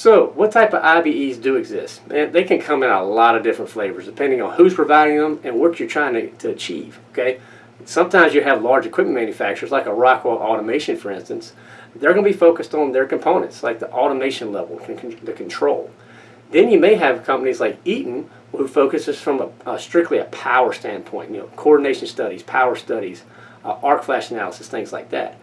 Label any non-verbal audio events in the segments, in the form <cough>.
So, what type of IBEs do exist? They can come in a lot of different flavors depending on who's providing them and what you're trying to, to achieve. Okay, sometimes you have large equipment manufacturers like a Rockwell Automation, for instance. They're going to be focused on their components, like the automation level, the control. Then you may have companies like Eaton, who focuses from a, a strictly a power standpoint. You know, coordination studies, power studies, uh, arc flash analysis, things like that.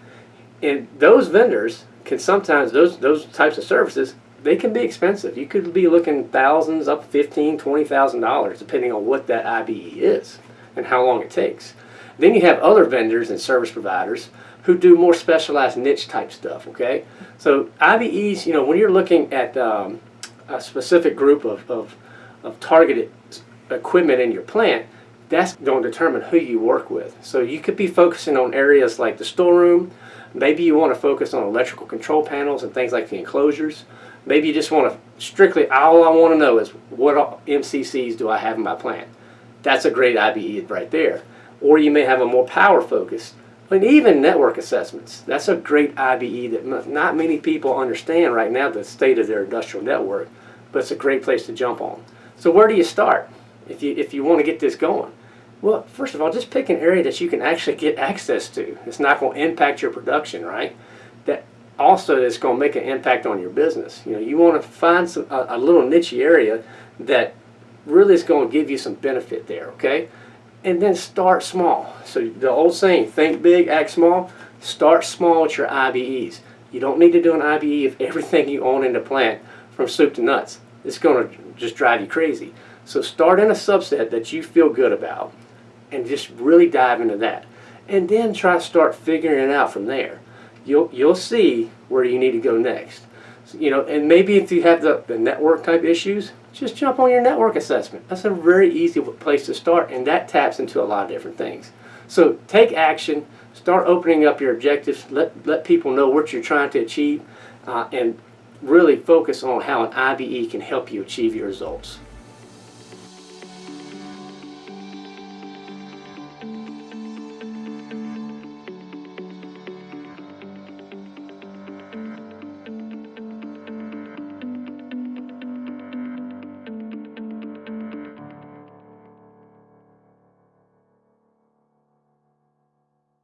And those vendors can sometimes those those types of services they can be expensive. You could be looking thousands up fifteen, twenty thousand dollars, depending on what that IBE is and how long it takes. Then you have other vendors and service providers who do more specialized niche type stuff. Okay, so IBEs, you know, when you're looking at um, a specific group of, of, of targeted equipment in your plant, that's going to determine who you work with. So you could be focusing on areas like the storeroom. Maybe you want to focus on electrical control panels and things like the enclosures. Maybe you just want to strictly, all I want to know is what MCCs do I have in my plant. That's a great IBE right there. Or you may have a more power focus. And even network assessments. That's a great IBE that not many people understand right now the state of their industrial network, but it's a great place to jump on. So where do you start if you, if you want to get this going? Well, first of all, just pick an area that you can actually get access to. It's not going to impact your production, right? Also is going to make an impact on your business. You know, you want to find some, a, a little niche area that really is going to give you some benefit there, okay? And then start small. So the old saying, think big, act small. Start small with your IBEs. You don't need to do an IBE of <laughs> everything you own in the plant from soup to nuts. It's going to just drive you crazy. So start in a subset that you feel good about and just really dive into that. And then try to start figuring it out from there. You'll, you'll see where you need to go next. So, you know, and maybe if you have the, the network type issues, just jump on your network assessment. That's a very easy place to start, and that taps into a lot of different things. So take action, start opening up your objectives, let, let people know what you're trying to achieve, uh, and really focus on how an IBE can help you achieve your results.